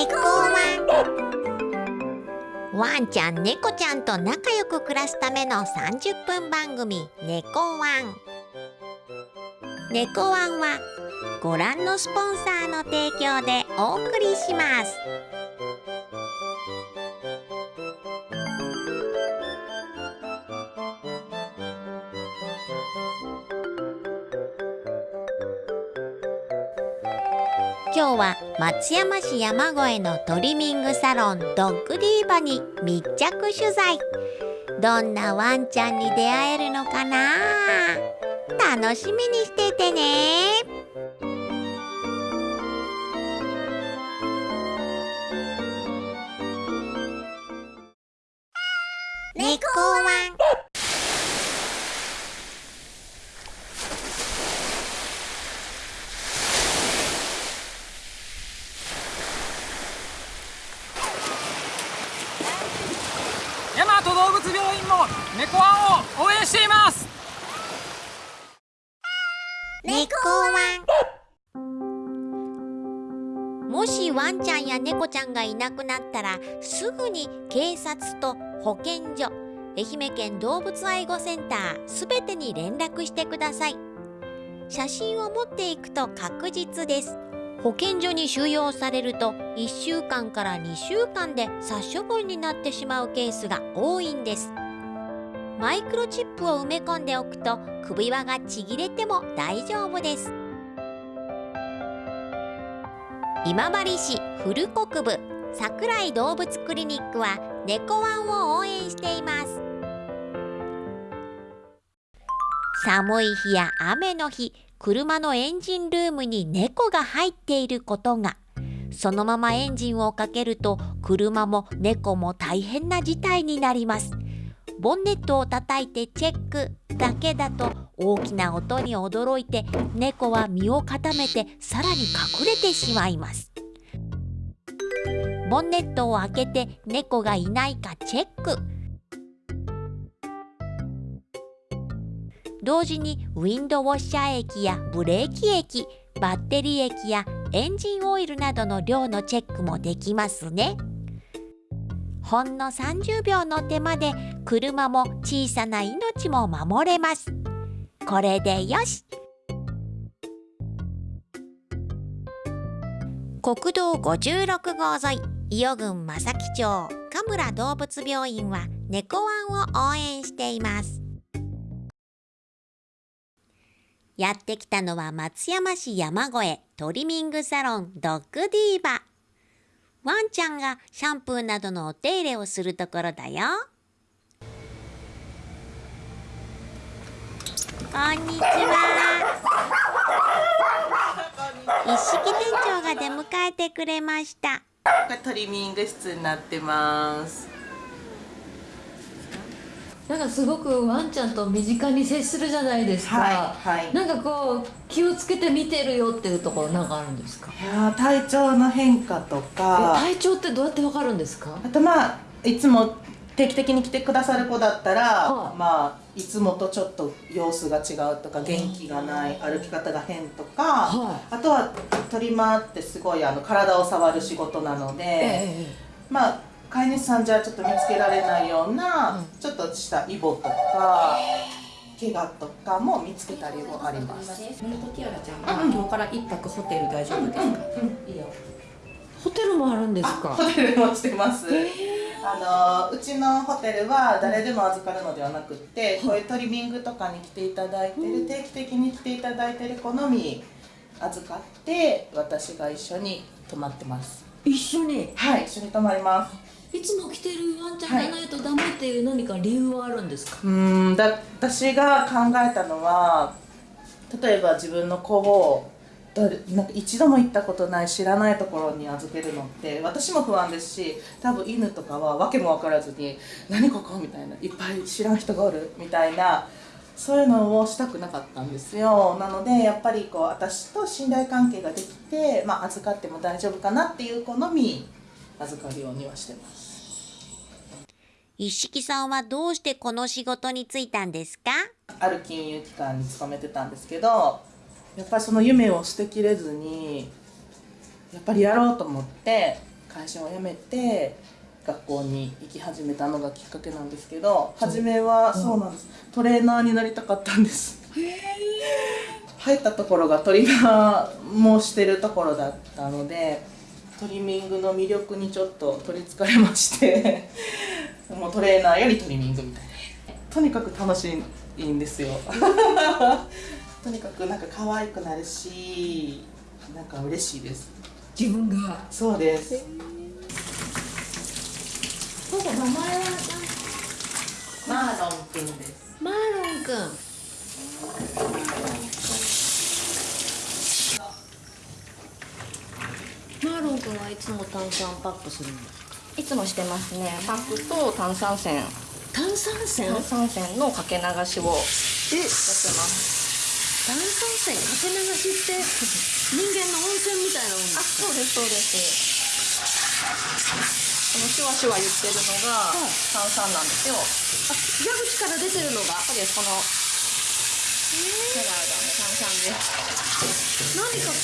猫ワン。ワンちゃん猫ちゃんと仲良く暮らすための30分番組猫ワン。猫ワンはご覧のスポンサーの提供でお送りします。今日は松山市山越えのトリミングサロンドッグディーバに密着取材。どんなワンちゃんに出会えるのかな？楽しみにしててね。猫ワン大和動物病院も猫ワンを応援しています。猫ワン。もしワンちゃんや猫ちゃんがいなくなったらすぐに警察と保健所愛媛県動物愛護センターすべてに連絡してください。写真を持っていくと確実です。保健所に収容されると1週間から2週間で殺処分になってしまうケースが多いんです。マイクロチップを埋め込んでおくと首輪がちぎれても大丈夫です。今治市古国部桜井動物クリニックは猫ワンを応援しています。寒い日や雨の日車のエンジンルームに猫が入っていることが。そのままエンジンをかけると車も猫も大変な事態になります。ボンネットを叩いてチェックだけだと大きな音に驚いて猫は身を固めてさらに隠れてしまいます。ボンネットを開けて猫がいないかチェック。同時にウィンドウォッシャー液やブレーキ液バッテリー液やエンジンオイルなどの量のチェックもできますね。ほんの30秒の手間で車も小さな命も守れます。これでよし。国道56号沿い伊予郡正木町神村動物病院は猫ワンを応援しています。やってきたのは松山市山越えトリミングサロンドッグディーバ。ワンちゃんがシャンプーなどのお手入れをするところだよ。こんにちは。一式店長が出迎えてくれました。これトリミング室になってます。なんかすごくワンちゃんと身近に接するじゃないですか、はいはい。なんかこう気をつけて見てるよっていうところなんかあるんですか？いやー体調の変化とえか体調ってどうやってわかるんですか？あとまあいつも定期的に来てくださる子だったら、はい。まあいつもとちょっと様子が違うとか元気がない歩き方が変とか、はあとはトリマーってすごいあの体を触る仕事なので、え。まあ飼い主さんじゃちょっと見つけられないような、うん。ちょっとしたイボとか怪我とかも見つけたりもあります。メルトティアラちゃん。が今日から一泊ホテル大丈夫ですか、いいよ。ホテルもあるんですか？ホテルもしてます。あのうちのホテルは誰でも預かるのではなくって、こういうトリミングとかに来ていただいてる、定期的に来ていただいてる子のみ預かって私が一緒に泊まってます。一緒に？はい、一緒に泊まります。いつも来てるワンちゃんじゃないとダメっていう何か理由はあるんですか、うんだ私が考えたのは例えば自分の子をなんか一度も行ったことない知らないところに預けるのって私も不安ですし多分犬とかは訳も分からずに「何ここ?」みたいな「いっぱい知らん人がおる」みたいなそういうのをしたくなかったんですよなのでやっぱりこう私と信頼関係ができて、まあ、預かっても大丈夫かなっていう子のみ預かるようにはしてます。一色さんはどうしてこの仕事に就いたんですか？ある金融機関に勤めてたんですけどやっぱりその夢を捨てきれずにやっぱりやろうと思って会社を辞めて学校に行き始めたのがきっかけなんですけど初めはそうなんです。トレーナーになりたかったんです。入ったところがトリマーもしてるところだったのでトリミングの魅力にちょっと取りつかれまして もうトレーナーよりトリミングみたいな。とにかく楽しいんですよ。とにかくなんか可愛くなるしなんか嬉しいです。自分が。そうです。そうだ名前はマーロンくんです。マーロンくんマーロンくんはいつも炭酸パックするの？いつもしてますね。パックと炭酸泉。炭酸泉？炭酸泉のかけ流しを。やってえます炭酸泉かけ流しって人間の温泉みたいなもんあそうですそうです。このシュワシュワ言ってるのが炭酸なんですよ。あ蛇口から出てるのが？そうですこの。ヘラがね炭酸です。何か効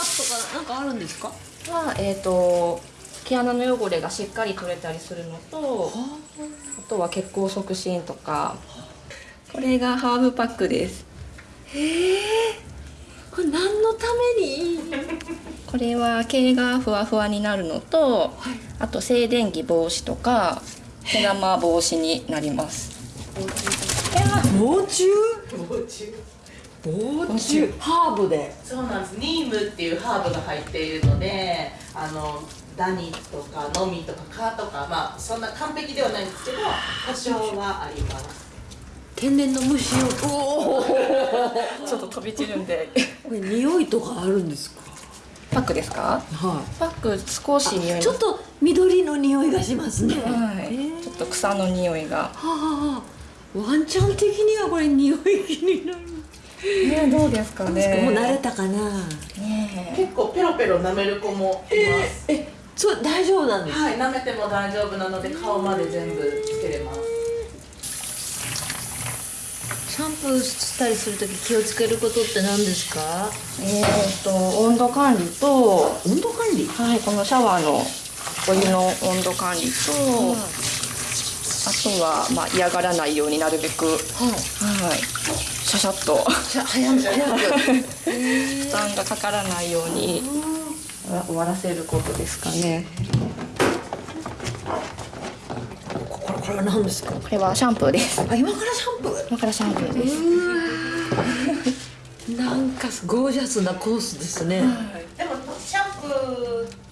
果とかなんかあるんですか？はえっ、と毛穴の汚れがしっかり取れたりするのとあとは血行促進とかこれがハーブパックです。これ何のために？これは毛がふわふわになるのと、あと静電気防止とか毛玉防止になります。防虫？防虫ハーブで。そうなんです。ニームっていうハーブが入っているのであのダニとかノミとか蚊とかまあそんな完璧ではないんですけど多少はあります。天然の虫を。お おちょっと飛び散るんで。これ匂いとかあるんですか？パックですか？はパック少し匂い。いちょっと緑の匂いがしますね。はい、ちょっと草の匂いが。はあはあワンちゃん的にはこれ匂い気になるねどうですかね。もう慣れたかな。ね結構ペロペロ舐める子もいます、えそう大丈夫なんですはい舐めても大丈夫なので顔まで全部つけれます。シャンプーしたりするとき気をつけることって何ですか？えー、と温度管理と温度管理？はいこのシャワーのお湯の温度管理と、あとは、まあ、嫌がらないようになるべく、はい、シャシャッと。早く早く負担がかからないように。終わらせることですかね。これこれは何ですか？これはシャンプーです。あ今からシャンプ今からシャンプーです。ーなんかゴージャスなコースですね、でもシャンプ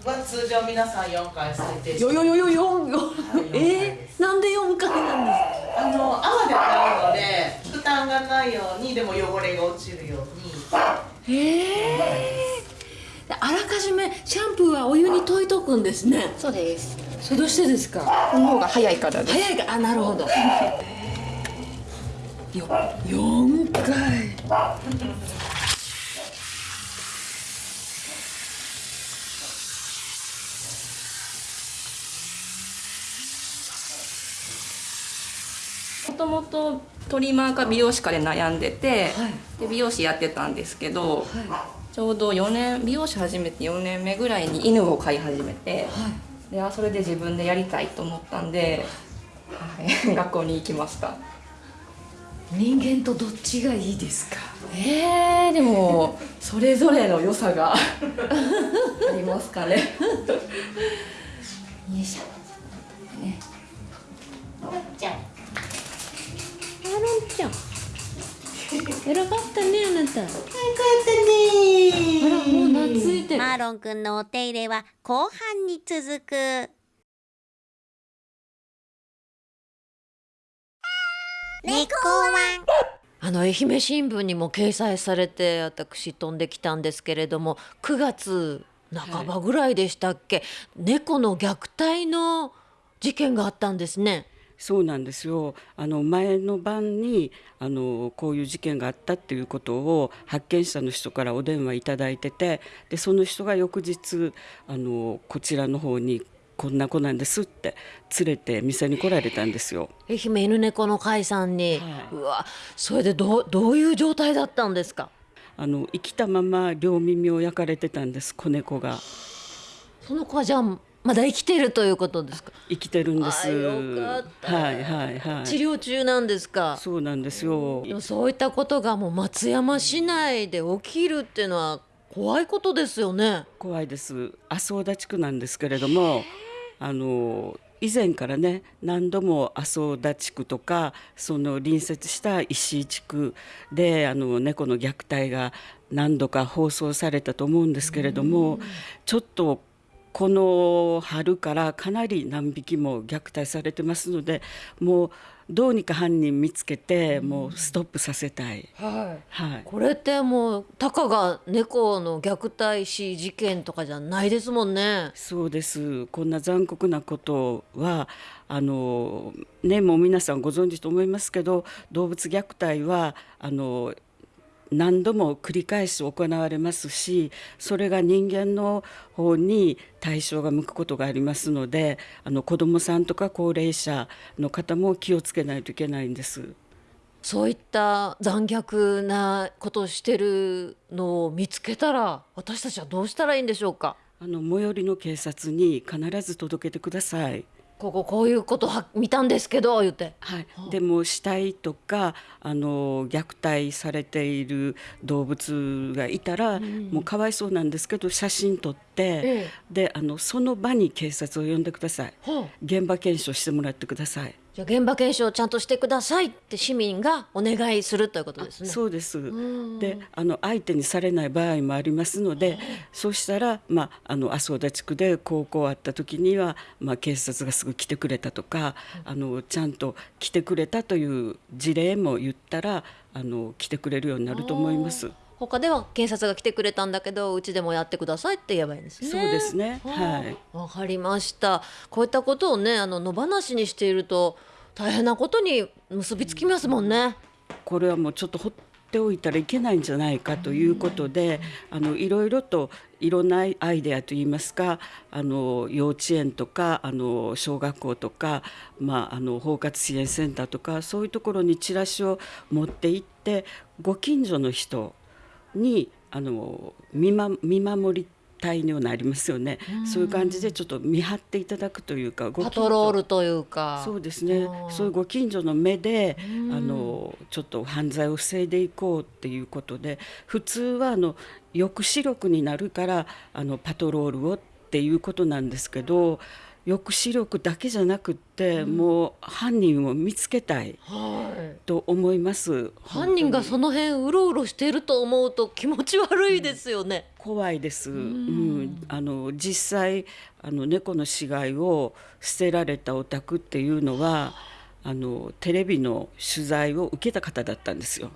ーは通常皆さん4回最低よよよよよよ。はいえー、なんで4回なんですか？あの泡で洗うので負担がないようにでも汚れが落ちるように。へえあらかじめシャンプーはお湯に溶いとくんですね。そうです。それどうしてですか？この方が早いからです。早いか？あなるほど。よ4回ともとトリマーか美容師かで悩んでて、はい。で美容師やってたんですけど、はちょうど4年美容師始めて4年目ぐらいに犬を飼い始めて、であそれで自分でやりたいと思ったんで、はい、学校に行きました。人間とどっちがいいですか？えー、でもそれぞれの良さが ありますかね。よいしょ。マロンちゃん偉かったねあなた。よかったねもう懐いてる。マーロンくんのお手入れは後半に続く。猫ワン。あの愛媛新聞にも掲載されて私飛んできたんですけれども9月半ばぐらいでしたっけ、猫の虐待の事件があったんですね。そうなんですよあの前の晩にあのこういう事件があったっていうことを発見者の人からお電話いただいててでその人が翌日あのこちらの方にこんな子なんですって連れて店に来られたんですよ。愛媛犬猫の会さんに、はいうわそれでどうどういう状態だったんですか？あの生きたまま両耳を焼かれてたんです子猫が。その子はじゃあまだ生きてるということですか？生きてるんです。はいはいはい。治療中なんですか？そうなんですよ。そういったことがもう松山市内で起きるっていうのは怖いことですよね。怖いです。麻生田地区なんですけれどもあの以前からね何度も麻生田地区とかその隣接した石井地区であの猫の虐待が何度か放送されたと思うんですけれどもちょっとこの春からかなり何匹も虐待されてますのでもうどうにか犯人見つけてもうストップさせたい。はい。はいこれってもうたかが猫の虐待死事件とかじゃないですもんね。そうですこんな残酷なことはあのねもう皆さんご存知と思いますけど動物虐待はあの何度も繰り返し行われますしそれが人間の方に対象が向くことがありますのであの子どもさんとか高齢者の方も気をつけないといけないんです。そういった残虐なことをしてるのを見つけたら私たちはどうしたらいいんでしょうか？あの最寄りの警察に必ず届けてください。こここういうことは見たんですけど言って。はい、でも死体とかあの虐待されている動物がいたら、もうかわいそうなんですけど写真撮って、え。であのその場に警察を呼んでください。はあ。現場検証してもらってください、じゃあ現場検証をちゃんとしてくださいって市民がお願いするということですね。そうですであの相手にされない場合もありますのでそうしたら、まあ、あの麻生田地区で高校あった時には、まあ、警察がすぐ来てくれたとか、あのちゃんと来てくれたという事例も言ったらあの来てくれるようになると思います。他では警察が来てくれたんだけどうちでもやってくださいって言えばいいんですね。そうですねはいわかりました。こういったことをねあの野放しにしていると大変なことに結びつきますもんね。これはもうちょっと放っておいたらいけないんじゃないかということで、あのいろいろといろんなアイデアといいますかあの幼稚園とかあの小学校とか、まあ、あの包括支援センターとかそういうところにチラシを持って行ってご近所の人にあの見,、ま、見守り隊にはなりますよね、そういう感じでちょっと見張っていただくというかごパトロールというか。そうですね。そういうご近所の目であのちょっと犯罪を防いでいこうっていうことで普通はあの抑止力になるからあのパトロールをっていうことなんですけど抑止力だけじゃなくって、もう犯人を見つけたいはい。と思います。犯人がその辺うろうろしていると思うと気持ち悪いですよね。怖いです、うん。あの実際あの猫の死骸を捨てられたお宅っていうのはあのテレビの取材を受けた方だったんですよ。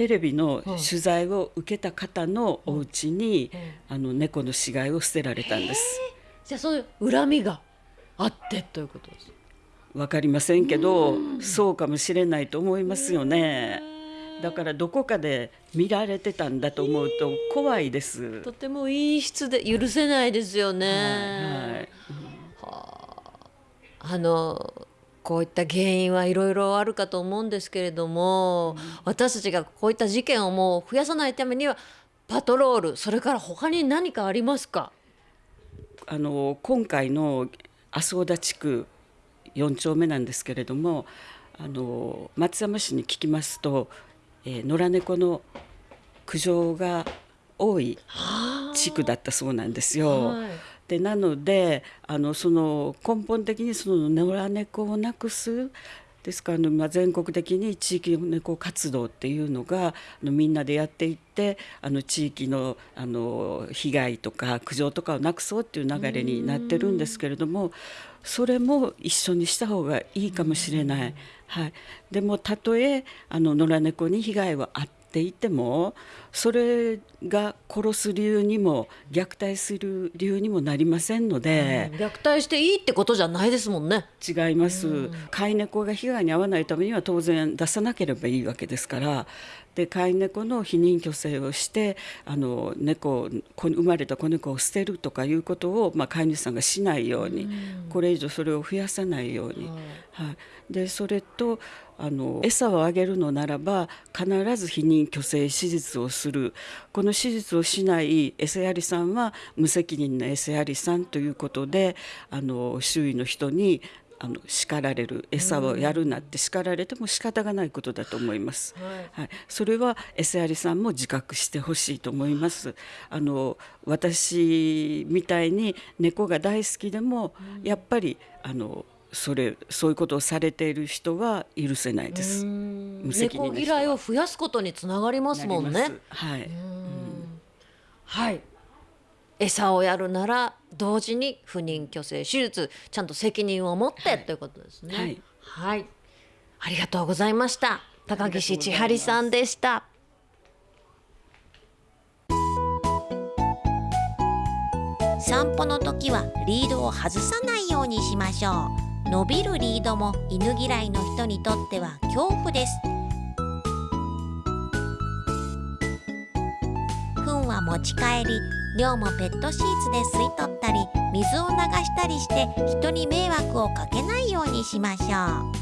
テレビの取材を受けた方のお家に、あの猫の死骸を捨てられたんです。じゃあそういう恨みがあってということです。わかりませんけど、そうかもしれないと思いますよね。だからどこかで見られてたんだと思うと怖いです。とても陰湿で許せないですよね。はいあのこういった原因はいろいろあるかと思うんですけれども、私たちがこういった事件をもう増やさないためにはパトロールそれから他に何かありますか？あの今回の麻生田地区4丁目なんですけれどもあの松山市に聞きますと、えー野良猫の苦情が多い地区だったそうなんですよ。はいでなのであのその根本的にその野良猫をなくすですからあの、まあ、全国的に地域猫活動っていうのがあのみんなでやっていってあの地域のあの被害とか苦情とかをなくそうっていう流れになってるんですけれどもそれも一緒にした方がいいかもしれない。はい、でもたとえあの野良猫に被害はあっていてもそれが殺す理由にも虐待する理由にもなりませんので。虐待していいってことじゃないですもんね。違います、飼い猫が被害に遭わないためには当然出さなければいいわけですからで飼い猫の避妊去勢をしてあの猫子生まれた子猫を捨てるとかいうことを、まあ、飼い主さんがしないように、これ以上それを増やさないように、はい、でそれとあの餌をあげるのならば必ず避妊去勢手術をする。この手術をしない餌やりさんは無責任な餌やりさんということであの周囲の人にあの叱られる餌をやるなって叱られても仕方がないことだと思います。はい、それは餌やりさんも自覚してほしいと思います。あの私みたいに猫が大好きでも、やっぱりあのそれそういうことをされている人は許せないです。無責任猫嫌いを増やすことにつながりますもんね。はい。はい餌をやるなら同時に不妊去勢手術ちゃんと責任を持って、ということですね。はい。はい。ありがとうございました。高岸千春さんでした。散歩の時はリードを外さないようにしましょう。伸びるリードも犬嫌いの人にとっては恐怖です。糞は持ち帰り尿もペットシーツで吸い取ったり水を流したりして人に迷惑をかけないようにしましょう。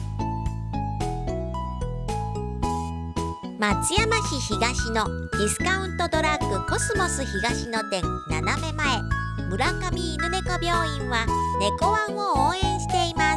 松山市東のディスカウントドラッグコスモス東の店斜め前。村上犬猫病院は猫ワンを応援しています。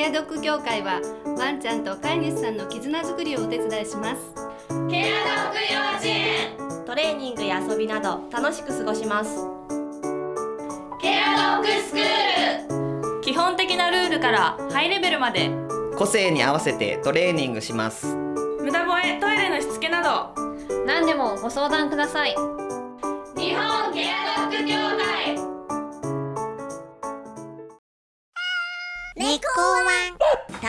ケアドッグ協会はワンちゃんと飼い主さんの絆づくりをお手伝いします。ケアドッグ幼稚園。トレーニングや遊びなど楽しく過ごします。ケアドッグスクール。基本的なルールからハイレベルまで。個性に合わせてトレーニングします。無駄吠えトイレのしつけなど。何でもご相談ください。日本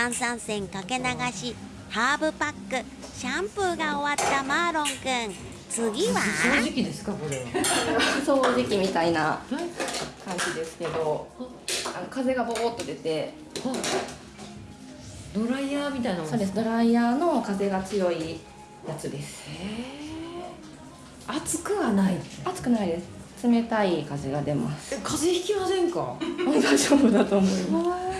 炭酸泉かけ流しハーブパックシャンプーが終わったマーロンくん。次は？掃除機ですかこれは？掃除機みたいな感じですけどあの風がボーっと出て。ドライヤーみたいなそうです。ドライヤーの風が強いやつです。熱くはない。熱くないです。冷たい風が出ます。え風邪ひきませんか？大丈夫だと思います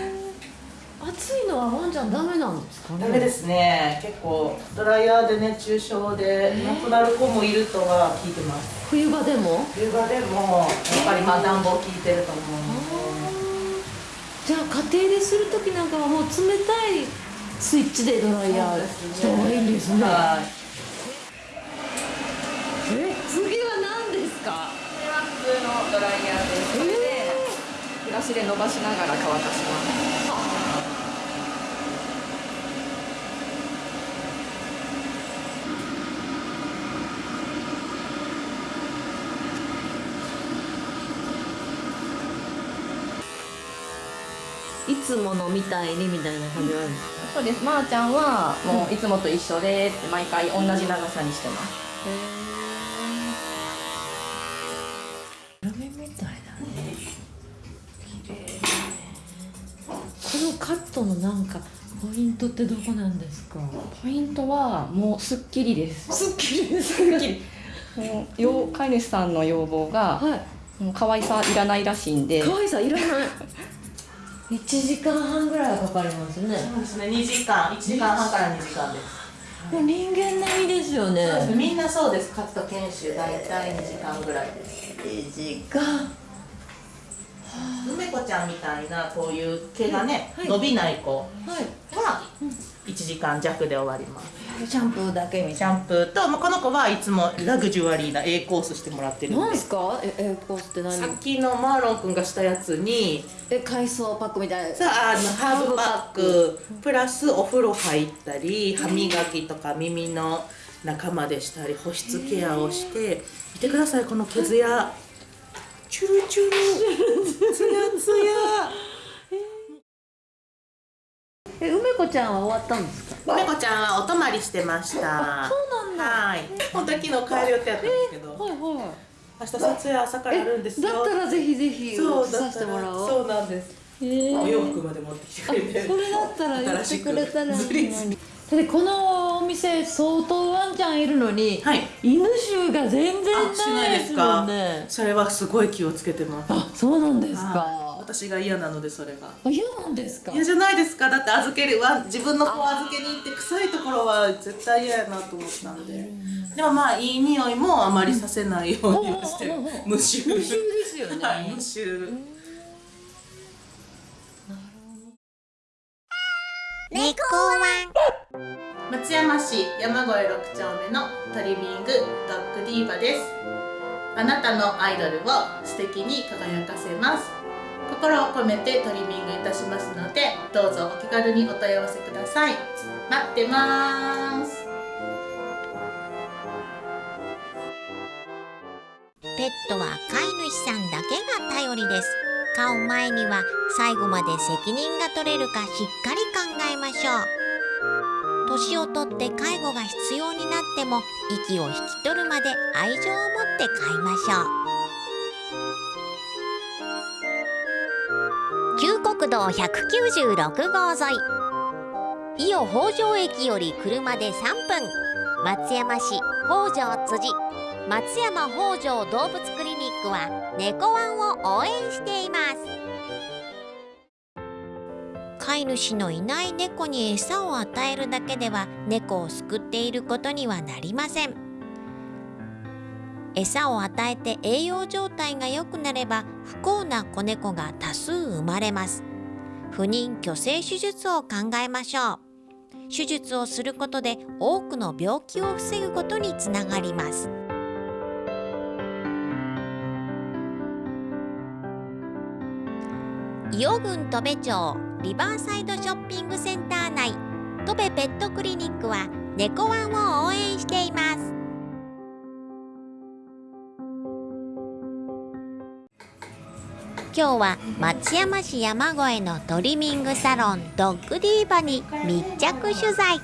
暑いのはワンちゃんダメなんですかね？ダメですね。結構ドライヤーで熱中症で亡くなる子もいるとは聞いてます。冬場でも？冬場でもやっぱりまあ暖房効いてると思うので。じゃあ家庭でする時なんかはもう冷たいスイッチでドライヤーした方がいいんですね。はい。え次は何ですか？これは普通のドライヤーです。それでブラシで伸ばしながら乾かしますいつものみたいにみたいな感じなんですか？そうです。まー、ちゃんはもういつもと一緒でって毎回同じ長さにしてます。ラメみたいだね。このカットのなんかポイントってどこなんですか？ポイントはもうすっきりです。すっきりです。すっきりもうよ飼い主さんの要望がはい。もう可愛さいらないらしいんで。可愛さいらない1時間半ぐらいはかかりますね。そうですね。2時間。1時間半から2時間です。人間並みですよね。みんなそうです。カット研修大体2時間ぐらいです。2時間。梅子ちゃんみたいなこういう毛がね、はい。伸びない子。はい。は1時間弱で終わります。シャンプーだけみシャンプーと、まあ、この子はいつもラグジュアリーな A コースしてもらってるんで。すか？ええコースって何？さっきのマーロンくんがしたやつに。え海藻パックみたいな。さああのハーブパック。プラスお風呂入ったり歯磨きとか耳の仲間でしたり保湿ケアをして。見てくださいこの毛艶。チュルチュルツヤツヤえ梅子ちゃんは終わったんですか猫ちゃんはお泊まりしてました。そうなんだ。はい。本当は昨日帰る予定やったんですけど、はいはい。明日撮影朝からあるんですよ。だったらぜひぜひそう映させてもらおう。そうなんです。えー。お洋服まで持ってきてくれて。それだったら言ってくれたらいいのに。でこのお店相当ワンちゃんいるのに、はい。犬臭が全然ないいですすかんね。それはすごい気をつけてます。あそうなんですか。はい私が嫌なのでそれがあ嫌なんですか？嫌じゃないですか。だって預けるわ。自分の子を預けに行って臭いところは絶対嫌やなと思ったんで。でもまあいい匂いもあまりさせないようにはしてる無臭。無臭ですよね。はい無臭。猫ワン。松山市山越6丁目のトリミングドッグディーバです。あなたのアイドルを素敵に輝かせます心を込めてトリミングいたしますのでどうぞお気軽にお問い合わせください。待ってます。ペットは飼い主さんだけが頼りです。飼う前には最後まで責任が取れるかしっかり考えましょう。年をとって介護が必要になっても息を引き取るまで愛情を持って飼いましょう。旧国道196号沿い。伊予北条駅より車で3分。松山市北条辻。松山北条動物クリニックは猫ワンを応援しています。飼い主のいない猫に餌を与えるだけでは猫を救っていることにはなりません。餌を与えて栄養状態が良くなれば不幸な子猫が多数生まれます。不妊去勢手術を考えましょう。手術をすることで多くの病気を防ぐことにつながります。伊予郡戸部町リバーサイドショッピングセンター内戸部ペットクリニックは猫ワンを応援しています。今日は松山市山越えのトリミングサロンドッグディーバに密着取材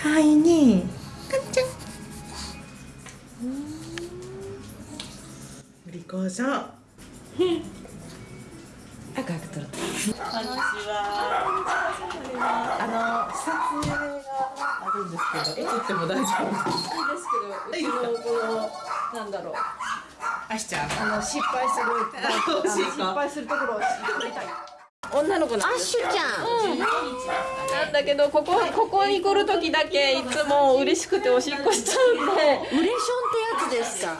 かわいいねかんちゃんお利口さん赤く撮るこんにちは。あの撮影があるんですけど、映っても大丈夫ですか？いいですけど、うちのこのなんだろう。あしちゃん。あの失敗する。失敗するところを撮りたい。女の子なん。アッシュちゃん、なんだけどここここに来る時だけいつも嬉しくておしっこしちゃう。んでウレションってやつですか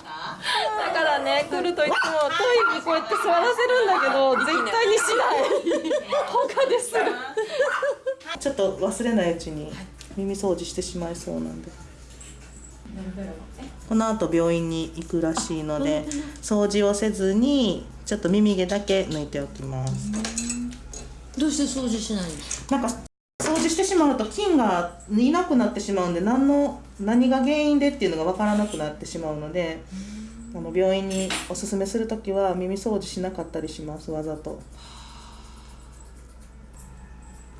だからね来るといつもトイレにこうやって座らせるんだけど絶対にしない。他でする。ちょっと忘れないうちに耳掃除してしまいそうなんで。この後病院に行くらしいので掃除をせずにちょっと耳毛だけ抜いておきます。どうして掃除しないんですかなんか掃除してしまうと菌がいなくなってしまうんで何の何が原因でっていうのが分からなくなってしまうのであの病院におすすめする時は耳掃除しなかったりしますわざと。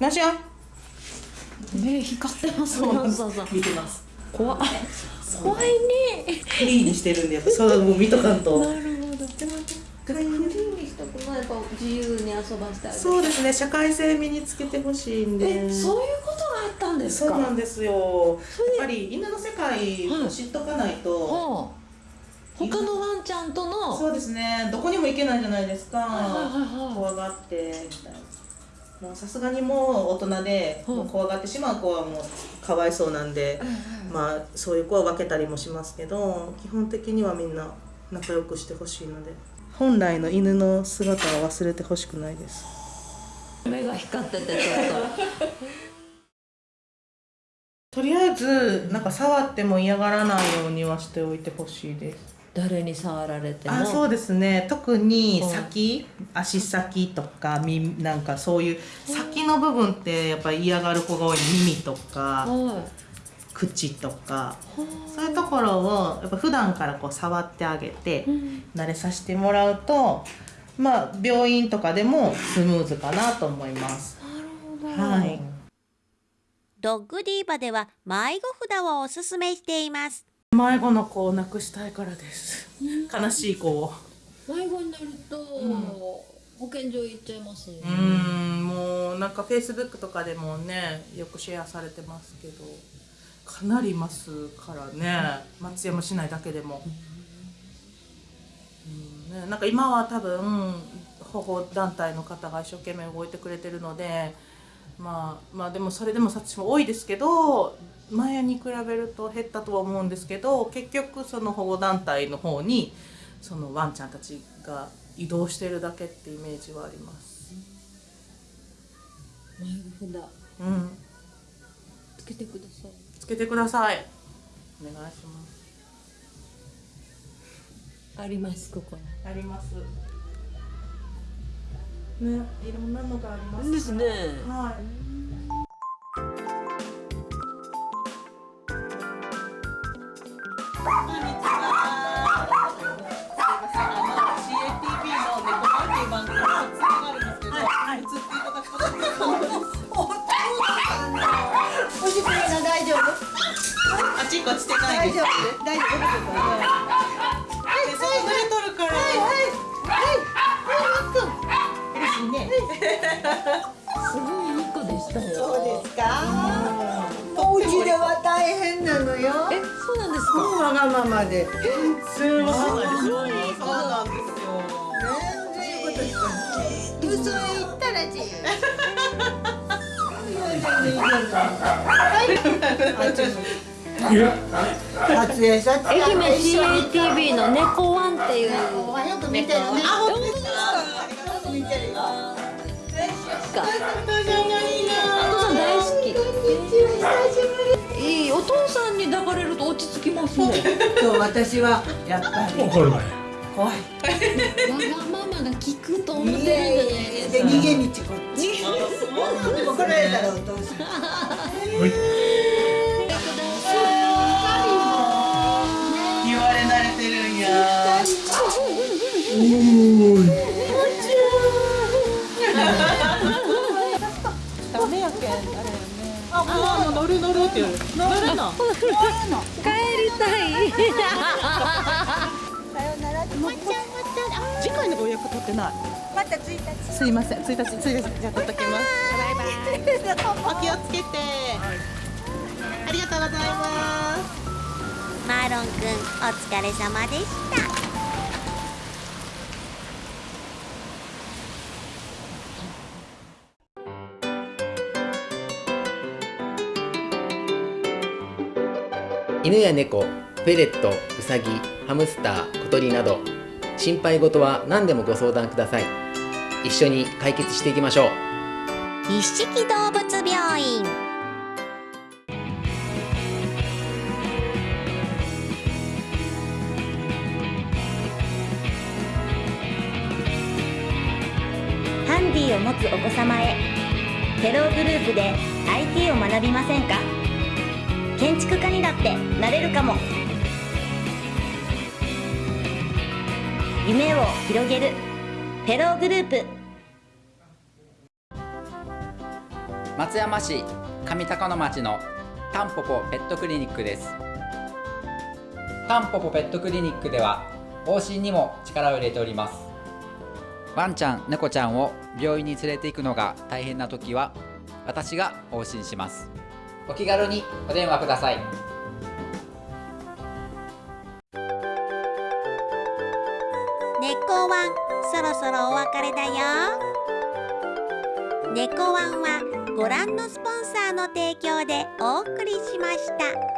なしよ目光ってます。そうそうそう。見てます怖い。怖いね。クリーンにしてるんでやっぱそれもう見とかんと。なるほど。クリーンにしたくないか自由に遊ばせてあげる。そうですね社会性身につけてほしいんで。えそういうことがあったんですか？そうなんですよ。やっぱり犬の世界を知っとかないと、はあ。他のワンちゃんとのそうですね。どこにも行けないじゃないですか、はいはいはい。怖がってみたいなもうさすがにもう大人で、う。んもう怖がってしまう子はもうかわいそうなんで、まあそういう子は分けたりもしますけど基本的にはみんな仲良くしてほしいので。本来の犬の姿は忘れてほしくないです。目が光っててちょっと。りあえずなんか触っても嫌がらないようにはしておいてほしいです。と誰に触られても？あそうですね。特に先、足先とか耳なんかそういう先の部分ってやっぱり嫌がる子が多い。耳とかは口とか。そういうところをやっぱ普段からこう触ってあげて慣れさせてもらうとまあ病院とかでもスムーズかなと思います。いはい。ドッグディーバでは迷子札をおすすめしています迷子の子を亡くしたいからです。悲しい子を。迷子になると、保健所行っちゃいますね。うーん。もうなんかフェイスブックとかでもねよくシェアされてますけどかなりいますからね。松山市内だけでも、うん。ね、なんか今は多分保護団体の方が一生懸命動いてくれてるのでまあまあでもそれでも殺虫も多いですけど前に比べると減ったとは思うんですけど結局その保護団体の方にそのワンちゃんたちが移動してるだけってイメージはあります。迷子札うん、つけてくださいつけてください。お願いします。ありますここにあります。ね、いろんなのがあります。ですね。はい。こんにちは。すいません、あの CATV の猫パンっていう番組の撮影があるんですけど、映っていただくことできますおじくみの大丈夫あっちこっちしてないです。大丈夫。大丈夫わがままで。ねすい。ません。そうなんですよ。えそういうことしたの嘘へ言ったら自由撮影撮影愛媛 CATV の猫ワンっていう。よく見てるねいいお父さんに抱かれると落ち着きますね。そう私はやっぱり。怒るわよ怖い。わがままが聞くと思ってるんじゃないですでか逃げ道こっち。怒られたらお父さん言われ慣れてるんや。あ、もう乗る乗るって言う。乗るの。帰りたい次回のご予約取ってない。また1日すいません、1日、1日、じゃあ取っときます。バイバイ。お気をつけて。ありがとうございます。マーロンくんお疲れ様でした犬や猫、フェレット、ウサギ、ハムスター、小鳥など心配事は何でもご相談ください。一緒に解決していきましょう。一色動物病院。ハンディを持つお子様へ。テログループで IT を学びませんか？建築家にだってなれるかも。夢を広げる。テログループ。松山市上高野町のタンポポペットクリニックです。タンポポペットクリニックでは往診にも力を入れております。ワンちゃん猫ちゃんを病院に連れて行くのが大変な時は私が往診します。お気軽にお電話ください。猫ワンそろそろお別れだよ。猫ワンはご覧のスポンサーの提供でお送りしました。